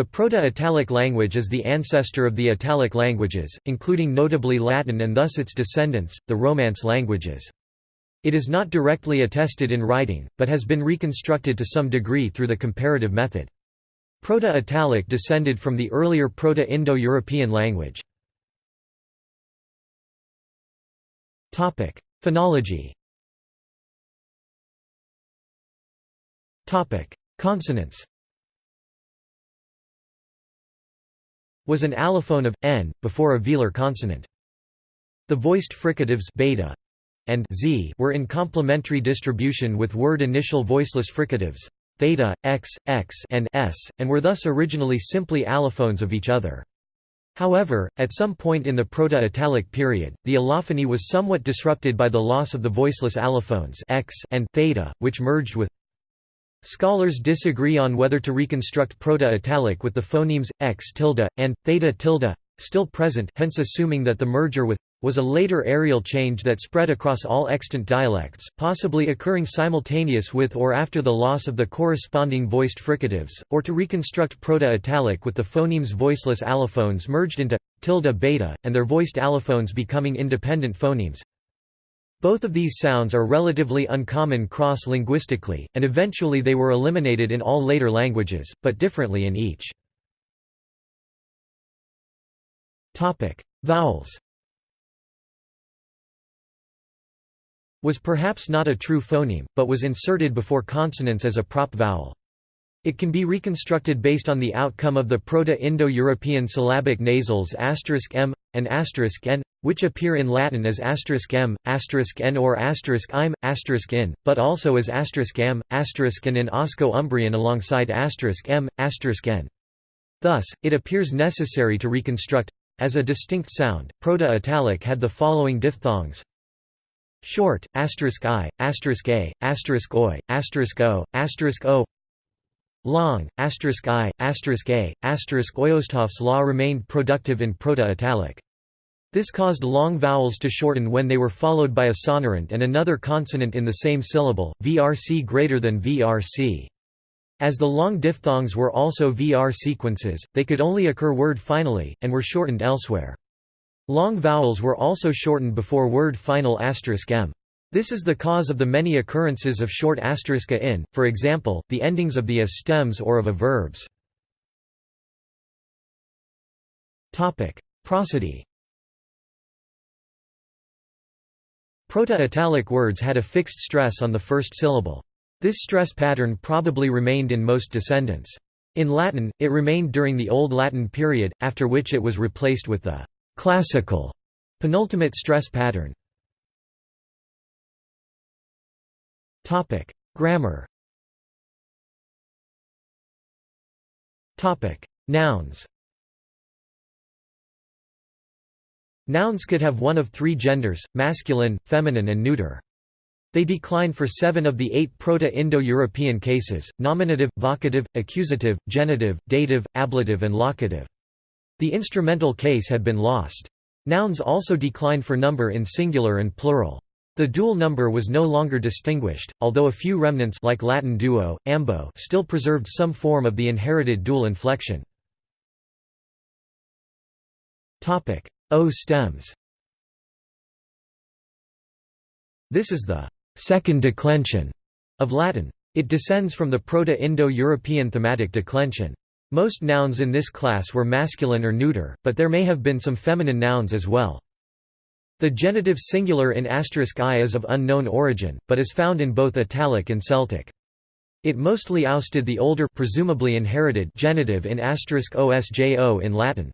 The Proto-Italic language is the ancestor of the Italic languages, including notably Latin and thus its descendants, the Romance languages. It is not directly attested in writing, but has been reconstructed to some degree through the comparative method. Proto-Italic descended from the earlier Proto-Indo-European language. Phonology Consonants was an allophone of n before a velar consonant. The voiced fricatives beta and z were in complementary distribution with word initial voiceless fricatives theta, x, x and s, and were thus originally simply allophones of each other. However, at some point in the Proto-Italic period, the allophony was somewhat disrupted by the loss of the voiceless allophones x and theta, which merged with Scholars disagree on whether to reconstruct Proto-Italic with the phonemes x tilde and theta tilde still present, hence assuming that the merger with was a later areal change that spread across all extant dialects, possibly occurring simultaneous with or after the loss of the corresponding voiced fricatives, or to reconstruct Proto-Italic with the phonemes voiceless allophones merged into tilde beta, and their voiced allophones becoming independent phonemes. Both of these sounds are relatively uncommon cross-linguistically, and eventually they were eliminated in all later languages, but differently in each. Vowels was perhaps not a true phoneme, but was inserted before consonants as a prop vowel. It can be reconstructed based on the outcome of the Proto-Indo-European syllabic nasals *m and *n, which appear in Latin as *m, *n or *im, *in, but also as *am, *n in Osco-Umbrian alongside *m, *n. Thus, it appears necessary to reconstruct as a distinct sound. Proto-Italic had the following diphthongs: short, asterisk i, asterisk a, asterisk oi, asterisk o, asterisk o, Long, asterisk i, asterisk a, asterisk Oyosthoff's law remained productive in Proto-Italic. This caused long vowels to shorten when they were followed by a sonorant and another consonant in the same syllable, vrc greater than vrc. As the long diphthongs were also VR sequences, they could only occur word finally, and were shortened elsewhere. Long vowels were also shortened before word final asterisk m. This is the cause of the many occurrences of short asterisk a in, for example, the endings of the a stems or of a verbs. Prosody Proto-Italic words had a fixed stress on the first syllable. This stress pattern probably remained in most descendants. In Latin, it remained during the Old Latin period, after which it was replaced with the classical penultimate stress pattern. Grammar. Nouns. Nouns could have one of three genders, masculine, feminine and neuter. They decline for seven of the eight Proto-Indo-European cases, nominative, vocative, accusative, genitive, dative, ablative and locative. The instrumental case had been lost. Nouns also decline for number in singular and plural. The dual number was no longer distinguished, although a few remnants like Latin duo, ambo still preserved some form of the inherited dual inflection. O stems This is the second declension of Latin. It descends from the Proto-Indo-European thematic declension. Most nouns in this class were masculine or neuter, but there may have been some feminine nouns as well. The genitive singular in asterisk *i is of unknown origin, but is found in both Italic and Celtic. It mostly ousted the older presumably inherited genitive in *osjo in Latin.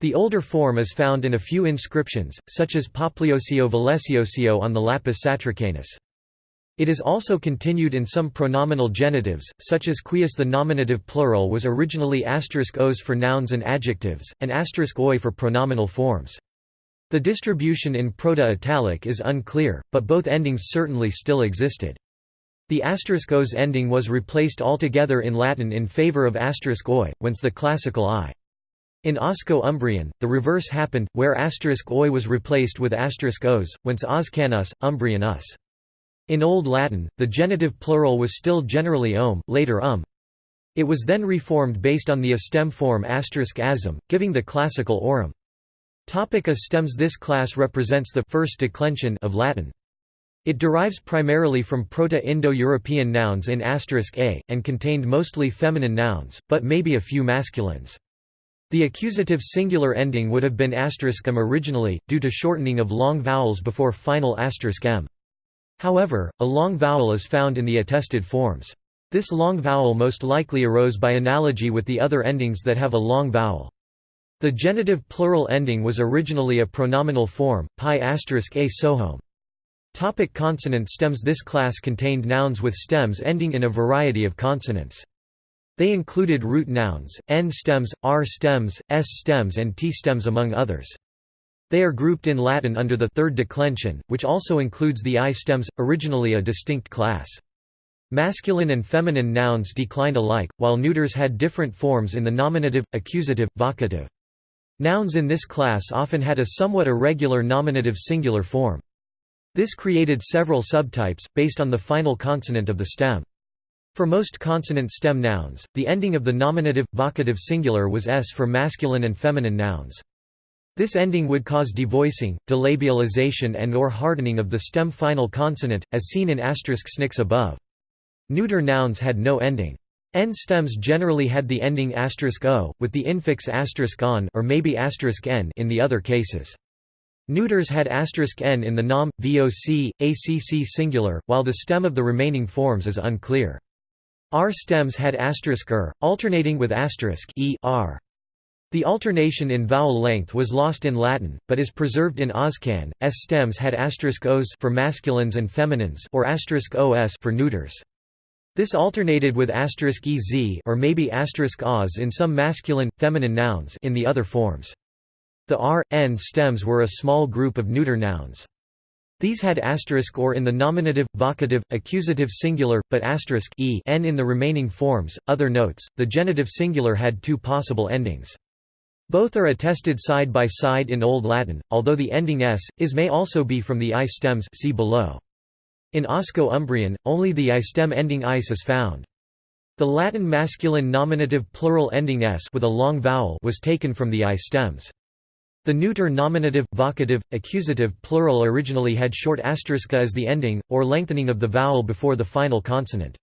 The older form is found in a few inscriptions, such as Popliosio Valesiosio on the Lapis Satricanus. It is also continued in some pronominal genitives, such as quius the nominative plural was originally *os for nouns and adjectives, and *oi for pronominal forms. The distribution in Proto-Italic is unclear, but both endings certainly still existed. The *os ending was replaced altogether in Latin in favor of *oi, whence the classical i. In Osco-Umbrian, the reverse happened, where *oi was replaced with *os, whence Oscanus, Umbrian us. In Old Latin, the genitive plural was still generally om later um. It was then reformed based on the a stem form asm, giving the classical aurum. Topic a stems This class represents the first declension of Latin. It derives primarily from Proto-Indo-European nouns in *a, and contained mostly feminine nouns, but maybe a few masculines. The accusative singular ending would have been *m originally, due to shortening of long vowels before final *m. However, a long vowel is found in the attested forms. This long vowel most likely arose by analogy with the other endings that have a long vowel. The genitive plural ending was originally a pronominal form, pi asterisk a sohome. Topic consonant stems This class contained nouns with stems ending in a variety of consonants. They included root nouns, n stems, r stems, s stems and t stems among others. They are grouped in Latin under the third declension, which also includes the i stems, originally a distinct class. Masculine and feminine nouns declined alike, while neuters had different forms in the nominative, accusative, vocative. Nouns in this class often had a somewhat irregular nominative singular form. This created several subtypes, based on the final consonant of the stem. For most consonant stem nouns, the ending of the nominative, vocative singular was s for masculine and feminine nouns. This ending would cause devoicing, delabialization and or hardening of the stem final consonant, as seen in asterisk snix above. Neuter nouns had no ending. N stems generally had the ending o, with the infix asterisk on or maybe n in the other cases. Neuters had asterisk n in the nom, voc, acc singular, while the stem of the remaining forms is unclear. R stems had er, alternating with e r. The alternation in vowel length was lost in Latin, but is preserved in Oscan. S stems had os for masculines and feminines or os for neuters. This alternated with ez or maybe oz in some masculine, feminine nouns in the other forms. The r, n stems were a small group of neuter nouns. These had asterisk or in the nominative, vocative, accusative singular, but asterisk e n in the remaining forms. Other notes: the genitive singular had two possible endings. Both are attested side by side in Old Latin, although the ending s, is may also be from the i stems see below. In Osco-Umbrian, only the I stem ending is is found. The Latin masculine nominative plural ending s with a long vowel was taken from the I stems. The neuter nominative, vocative, accusative plural originally had short asterisk as the ending, or lengthening of the vowel before the final consonant.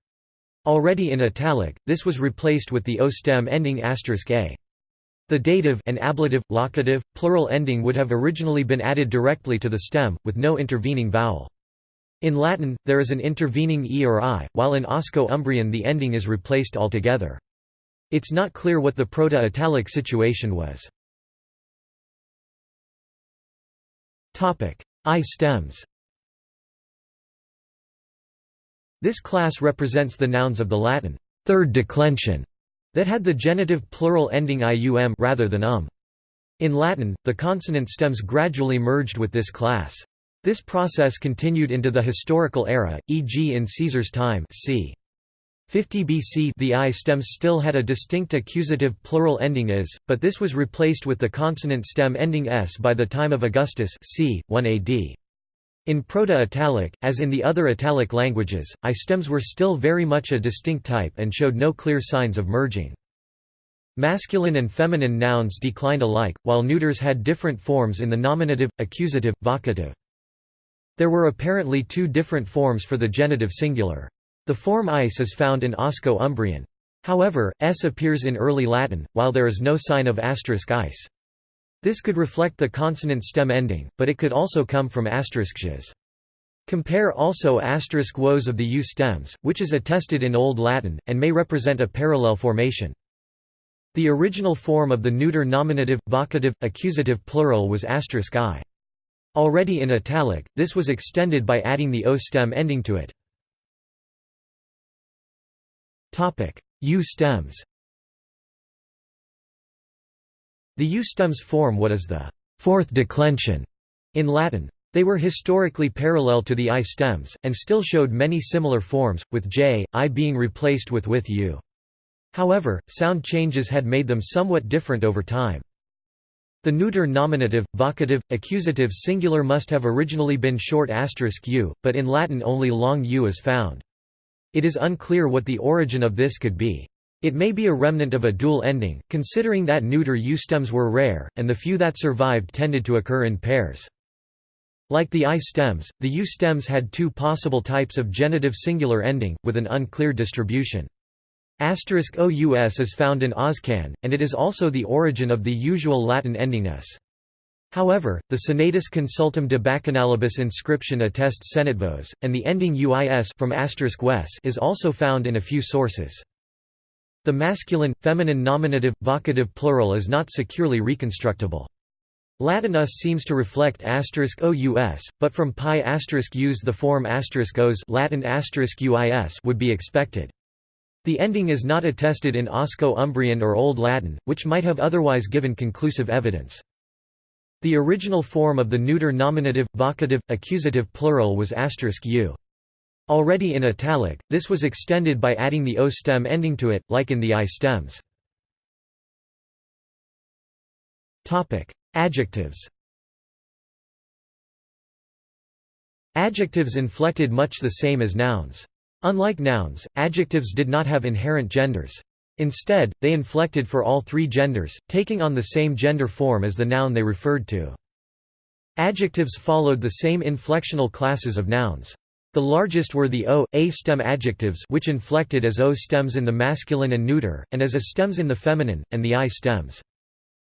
Already in italic, this was replaced with the o stem ending asterisk a. The dative and ablative, locative, plural ending would have originally been added directly to the stem, with no intervening vowel. In Latin, there is an intervening e or i, while in Osco-Umbrian the ending is replaced altogether. It's not clear what the Proto-Italic situation was. I stems This class represents the nouns of the Latin third declension that had the genitive plural ending ium rather than um. In Latin, the consonant stems gradually merged with this class. This process continued into the historical era, e.g. in Caesar's time c. 50 BC the I stems still had a distinct accusative plural ending is, but this was replaced with the consonant stem ending s by the time of Augustus c. 1 AD. In Proto-Italic, as in the other Italic languages, I stems were still very much a distinct type and showed no clear signs of merging. Masculine and feminine nouns declined alike, while neuters had different forms in the nominative, accusative, vocative. There were apparently two different forms for the genitive singular. The form ice is found in Osco-Umbrian. However, s appears in early Latin, while there is no sign of asterisk ice. This could reflect the consonant stem ending, but it could also come from asterisk Compare also asterisk woes of the u stems, which is attested in Old Latin, and may represent a parallel formation. The original form of the neuter nominative, vocative, accusative plural was asterisk i. Already in italic, this was extended by adding the O stem ending to it. U stems The U stems form what is the fourth declension in Latin. They were historically parallel to the I stems, and still showed many similar forms, with j, i being replaced with with u. However, sound changes had made them somewhat different over time. The neuter nominative, vocative, accusative singular must have originally been short asterisk u, but in Latin only long u is found. It is unclear what the origin of this could be. It may be a remnant of a dual ending, considering that neuter U stems were rare, and the few that survived tended to occur in pairs. Like the I stems, the U stems had two possible types of genitive singular ending, with an unclear distribution. Asterisk OUS is found in Oscan, and it is also the origin of the usual Latin ending s. However, the Senatus Consultum de Bacchanalibus inscription attests senatvos, and the ending uis from is also found in a few sources. The masculine, feminine nominative, vocative plural is not securely reconstructible. Latin us seems to reflect ous, but from pi us the form os Latin uis would be expected. The ending is not attested in Osco-Umbrian or Old Latin, which might have otherwise given conclusive evidence. The original form of the neuter nominative, vocative, accusative plural was asterisk u. Already in italic, this was extended by adding the O stem ending to it, like in the I stems. Adjectives Adjectives inflected much the same as nouns. Unlike nouns, adjectives did not have inherent genders. Instead, they inflected for all three genders, taking on the same gender form as the noun they referred to. Adjectives followed the same inflectional classes of nouns. The largest were the o, a stem adjectives which inflected as o stems in the masculine and neuter, and as a stems in the feminine, and the i stems.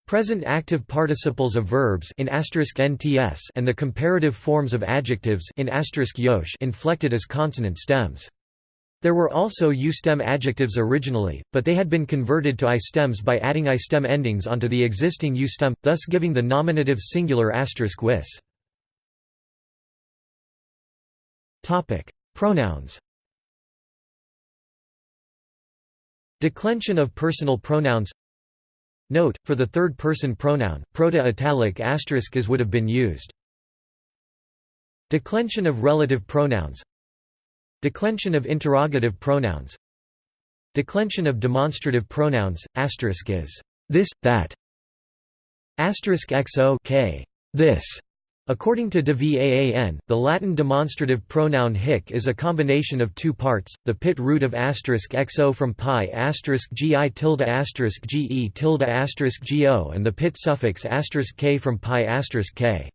Present active participles of verbs in nts and the comparative forms of adjectives in yosh inflected as consonant stems. There were also u-stem adjectives originally, but they had been converted to i-stems by adding i-stem endings onto the existing u-stem, thus giving the nominative singular asterisk wis. Pronouns Declension of personal pronouns Note, for the third-person pronoun, proto-italic asterisk as would have been used. Declension of relative pronouns Declension of interrogative pronouns. Declension of demonstrative pronouns, asterisk is this, that. Asterisk xo k, this, According to de Vaan, the Latin demonstrative pronoun hic is a combination of two parts, the pit root of asterisk xo from pi asterisk gi tilde asterisk ge tilde asterisk go and the pit suffix asterisk k from pi asterisk k.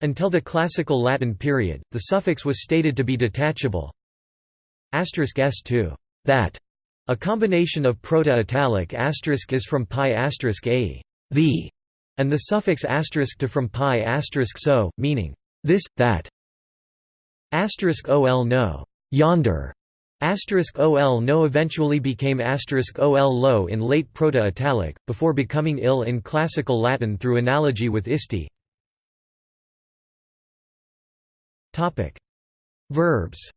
Until the classical Latin period, the suffix was stated to be detachable asterisk s to that. A combination of proto-italic asterisk is from pi asterisk a the and the suffix asterisk to from pi asterisk so, meaning this, that. Asterisk ol no, yonder. Asterisk ol no eventually became asterisk ol low in late Proto-Italic, before becoming ill in Classical Latin through analogy with isti. Topic: Verbs.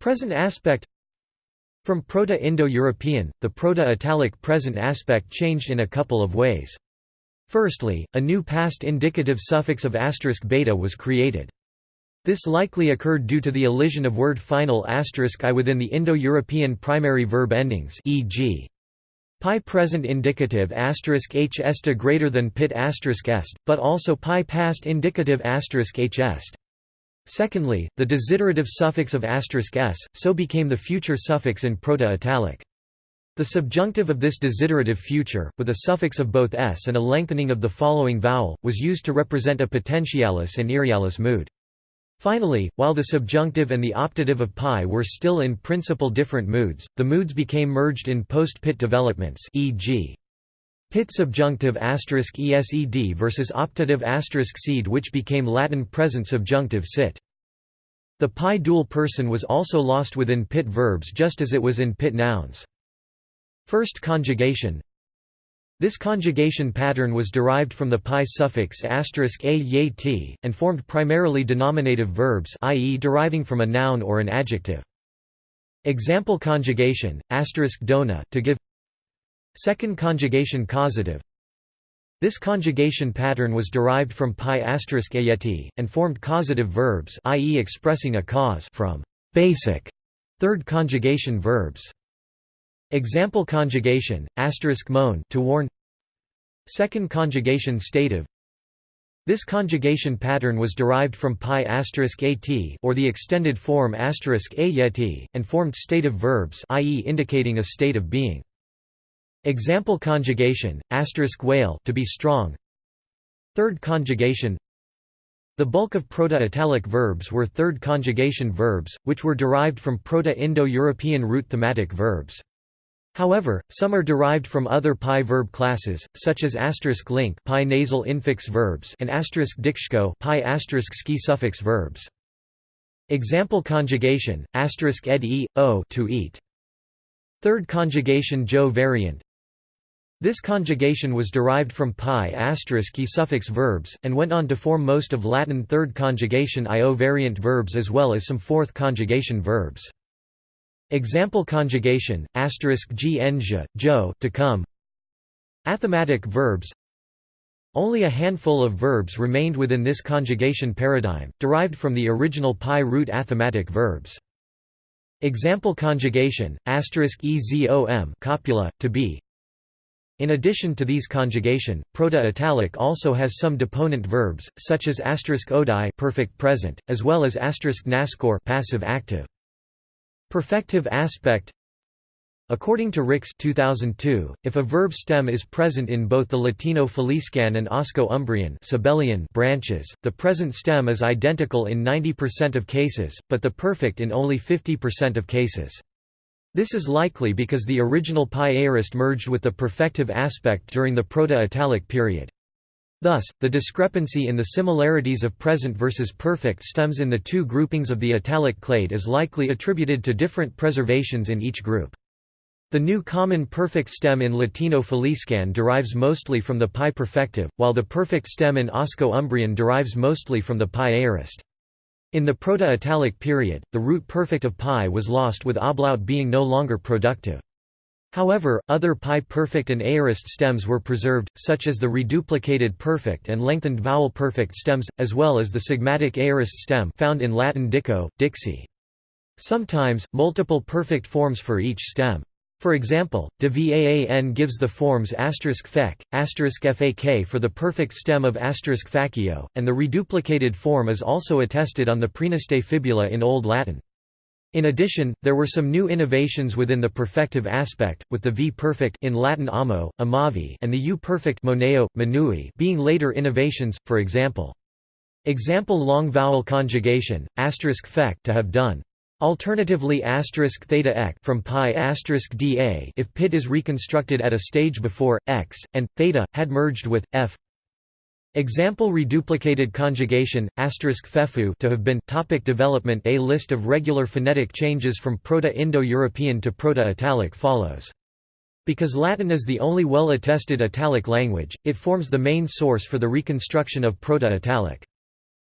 Present aspect from Proto-Indo-European, the Proto-Italic present aspect changed in a couple of ways. Firstly, a new past indicative suffix of asterisk beta was created. This likely occurred due to the elision of word final asterisk i within the Indo-European primary verb endings e.g. pi present indicative asterisk h est greater than pit asterisk est, but also pi past indicative asterisk h est. Secondly, the desiderative suffix of asterisk *s, so became the future suffix in Proto-Italic. The subjunctive of this desiderative future, with a suffix of both s and a lengthening of the following vowel, was used to represent a potentialis and irrealis mood. Finally, while the subjunctive and the optative of pi were still in principle different moods, the moods became merged in post-pit developments e.g. Pit subjunctive asterisk esed versus optative asterisk seed which became Latin present subjunctive sit. The pi dual person was also lost within pit verbs just as it was in pit nouns. First conjugation This conjugation pattern was derived from the pi suffix a t, and formed primarily denominative verbs i.e. deriving from a noun or an adjective. Example conjugation, asterisk dona, to give Second conjugation causative This conjugation pattern was derived from pi asterisk ayeti, and formed causative verbs i.e. expressing a cause from basic third conjugation verbs. Example conjugation, asterisk moan to warn Second conjugation stative This conjugation pattern was derived from pi asterisk at or the extended form a yeti, and formed stative verbs i.e. indicating a state of being. Example conjugation, whale to be strong Third conjugation The bulk of Proto-Italic verbs were third conjugation verbs, which were derived from Proto-Indo-European root thematic verbs. However, some are derived from other pi verb classes, such as asterisk link pi nasal infix verbs and asterisk dikshko pi asterisk ski suffix verbs. Example conjugation: asterisk ed e o to eat. Third conjugation jo variant. This conjugation was derived from pi asterisk e suffix verbs, and went on to form most of Latin third conjugation io variant verbs as well as some fourth conjugation verbs. Example conjugation, asterisk gn jo to come Athematic verbs Only a handful of verbs remained within this conjugation paradigm, derived from the original pi root athematic verbs. Example conjugation, asterisk ezom copula, to be in addition to these conjugation, Proto-Italic also has some deponent verbs, such as asterisk perfect present, as well as asterisk naskor passive active. Perfective aspect According to Rix 2002, if a verb stem is present in both the Latino Faliscan and Osco-Umbrian branches, the present stem is identical in 90% of cases, but the perfect in only 50% of cases. This is likely because the original pi aorist merged with the perfective aspect during the Proto-Italic period. Thus, the discrepancy in the similarities of present versus perfect stems in the two groupings of the italic clade is likely attributed to different preservations in each group. The new common perfect stem in Latino Faliscan derives mostly from the pi perfective, while the perfect stem in Osco-Umbrian derives mostly from the pi aorist. In the Proto-Italic period, the root perfect of pi was lost with ablaut being no longer productive. However, other pi perfect and aorist stems were preserved, such as the reduplicated perfect and lengthened vowel perfect stems, as well as the sigmatic aorist stem found in Latin dico, dixi. Sometimes, multiple perfect forms for each stem. For example, de Vaan gives the forms asterisk fek, asterisk fak for the perfect stem of asterisk facio, and the reduplicated form is also attested on the praeneste fibula in Old Latin. In addition, there were some new innovations within the perfective aspect, with the v-perfect in Latin amo, amavi and the u-perfect moneo, manui being later innovations, for example. Example long vowel conjugation, asterisk fek to have done. Alternatively asterisk theta ek from pi asterisk da if pit is reconstructed at a stage before, x, and, theta, had merged with, f Example reduplicated conjugation, fefu to have been topic development A list of regular phonetic changes from Proto-Indo-European to Proto-Italic follows. Because Latin is the only well-attested Italic language, it forms the main source for the reconstruction of Proto-Italic.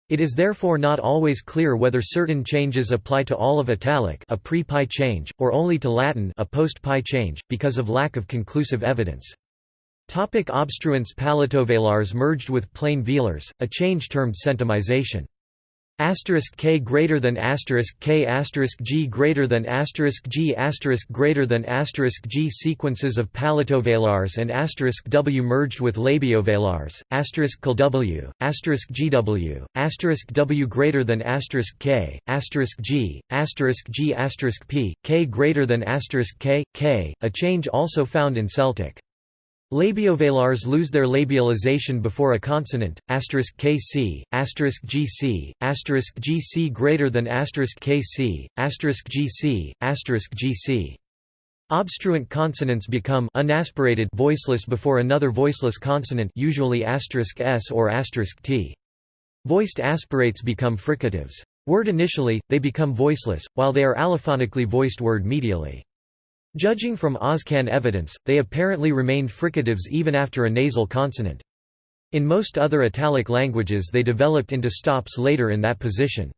It is therefore not always clear whether certain changes apply to all of Italic a pre-pi change, or only to Latin a post-pi change, because of lack of conclusive evidence. Topic obstruents palatovelars merged with plain velars, a change termed centumization. Asterisk k greater than asterisk k asterisk g greater than asterisk g asterisk greater than asterisk g sequences of palatovelars and asterisk w merged with labiovelars asterisk w asterisk gw asterisk w greater than asterisk k asterisk g asterisk g asterisk p k greater than asterisk k k a change also found in Celtic. Labiovelars lose their labialization before a consonant, kc, gc, gc greater than kc, gc, gc. Obstruent consonants become unaspirated voiceless before another voiceless consonant usually s or t. Voiced aspirates become fricatives. Word initially, they become voiceless, while they are allophonically voiced word medially. Judging from Oscan evidence, they apparently remained fricatives even after a nasal consonant. In most other Italic languages they developed into stops later in that position.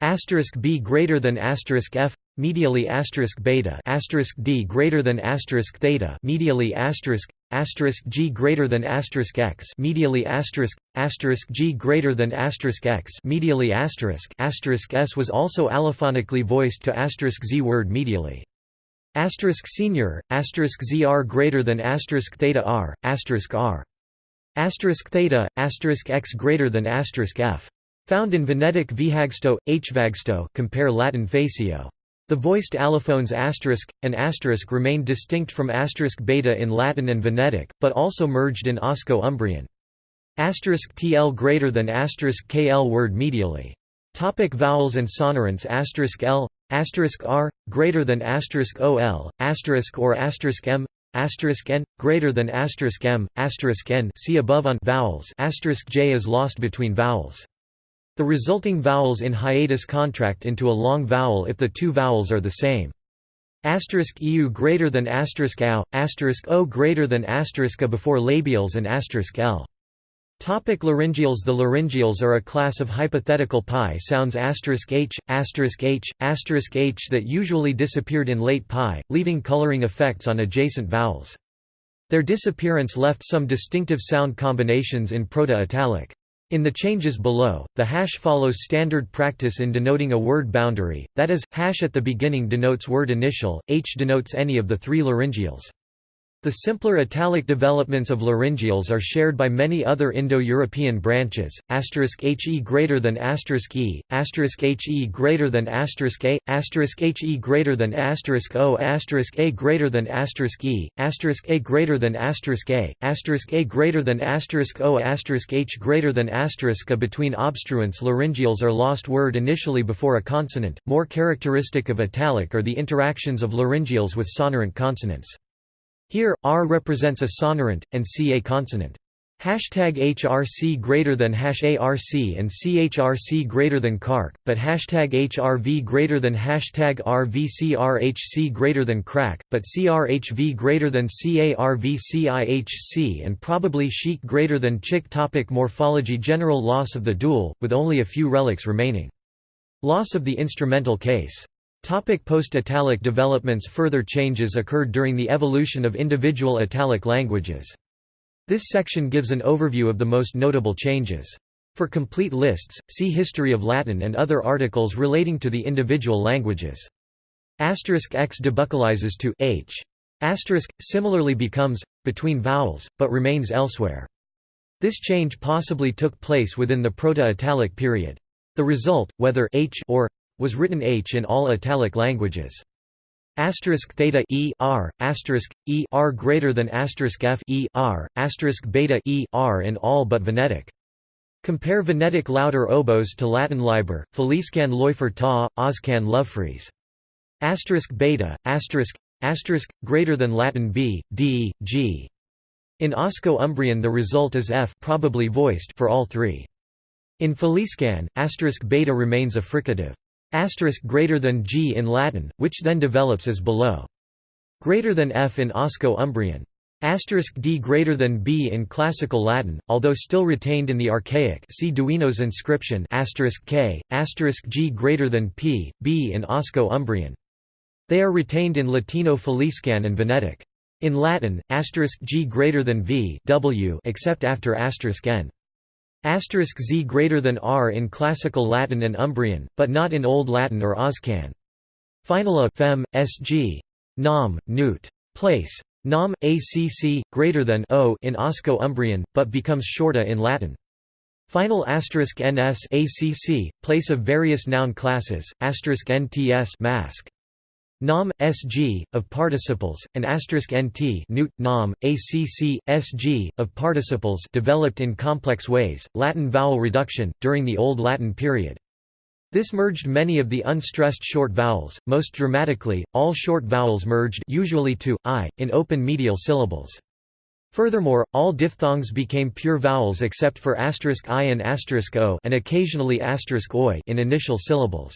Asterisk b greater than asterisk f, medially asterisk beta, asterisk d greater than asterisk theta, medially asterisk asterisk g greater than asterisk x, medially asterisk asterisk g greater than asterisk x, medially asterisk asterisk s was also allophonically voiced to asterisk z word medially. Asterisk senior, asterisk zr greater than asterisk theta r, asterisk r. Asterisk theta, asterisk x greater than asterisk f. Found in Venetic vihagsto, hvagsto compare Latin facio. The voiced allophones asterisk, and asterisk remained distinct from asterisk beta in Latin and Venetic, but also merged in Osco-Umbrian. Asterisk TL greater than asterisk KL word medially. Topic vowels and sonorants asterisk L, asterisk R, greater than asterisk OL, asterisk or asterisk M, asterisk n greater than asterisk m asterisk n. See above on vowels. Asterisk j is lost between vowels. The resulting vowels in hiatus contract into a long vowel if the two vowels are the same. Asterisk eu greater than asterisk ow asterisk o greater than asterisk a before labials and asterisk l Topic laryngeals The laryngeals are a class of hypothetical pi sounds h, h, h that usually disappeared in late pi, leaving coloring effects on adjacent vowels. Their disappearance left some distinctive sound combinations in Proto-Italic. In the changes below, the hash follows standard practice in denoting a word boundary, that is, hash at the beginning denotes word initial, h denotes any of the three laryngeals. The simpler italic developments of laryngeals are shared by many other Indo-European branches. he greater than e, he greater than a, he greater than o, a greater than e, a greater than a, a greater than o, h greater than a. Between obstruents, laryngeals are lost word initially before a consonant. More characteristic of italic are the interactions of laryngeals with sonorant consonants. Here, R represents a sonorant, and C a consonant. Hashtag HRC greater than hash ARC and CHRC greater than CARC, but hashtag HRV greater than hashtag RVCRHC greater than CRAC, but CRHV greater than CARVCIHC and probably chic greater than chick topic Morphology General loss of the dual, with only a few relics remaining. Loss of the instrumental case Post-Italic developments Further changes occurred during the evolution of individual Italic languages. This section gives an overview of the most notable changes. For complete lists, see History of Latin and other articles relating to the individual languages. Asterisk x debuccalizes to h. Asterisk similarly becomes between vowels, but remains elsewhere. This change possibly took place within the Proto-Italic period. The result, whether h or was written H in all Italic languages. Asterisk theta e r asterisk e r greater than asterisk f e r asterisk beta e r in all but Venetic. Compare Venetic louder oboes to Latin liber, Faliscan Läufer ta, Oscan Lovefries. Asterisk beta asterisk asterisk greater than Latin b d g. In Osco-Umbrian the result is f probably voiced for all three. In Faliscan, asterisk beta remains a fricative asterisk greater than g in Latin, which then develops as below. Greater than f in Osco-Umbrian. Asterisk d greater than b in Classical Latin, although still retained in the archaic. See Duenos inscription asterisk k asterisk g greater than p, b in Osco-Umbrian. They are retained in Latino Faliscan and Venetic. In Latin, asterisk g greater than v w except after asterisk n. Asterisk z greater than r in Classical Latin and Umbrian, but not in Old Latin or Oscan. Final a fem, sg. Nam, newt. Place. Nom, acc, greater than o in Osco-Umbrian, but becomes shorta in Latin. Final asterisk ns acc, place of various noun classes, asterisk nts mask. Nam, sg, of participles, and asterisk nt newt, nam, acc, sg, of participles developed in complex ways, Latin vowel reduction, during the Old Latin period. This merged many of the unstressed short vowels, most dramatically, all short vowels merged usually to, i, in open medial syllables. Furthermore, all diphthongs became pure vowels except for asterisk i and asterisk o and occasionally asterisk oi in initial syllables.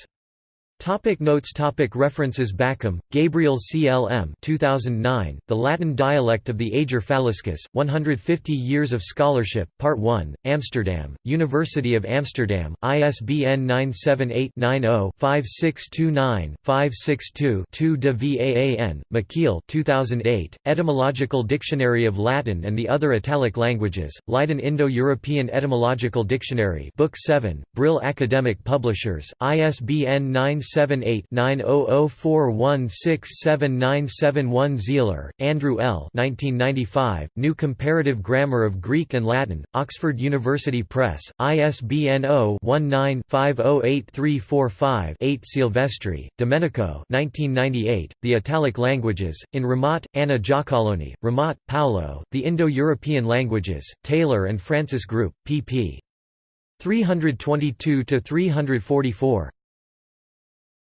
Topic notes topic References Bakkum, Gabriel C. L. M. 2009, The Latin Dialect of the Ager Faliscus, 150 Years of Scholarship, Part 1, Amsterdam, University of Amsterdam, ISBN 978-90-5629-562-2 de Vaan, Michiel 2008, Etymological Dictionary of Latin and the Other Italic Languages, Leiden Indo-European Etymological Dictionary Book 7, Brill Academic Publishers, ISBN 9 0-78-9004167971 Sihler, Andrew L. 1995, New Comparative Grammar of Greek and Latin, Oxford University Press, ISBN 0-19-508345-8 Silvestri, Domenico 1998, The Italic Languages, in Ramat, Anna Giacalone, Ramat, Paolo, The Indo-European Languages, Taylor and Francis Group, pp. 322–344.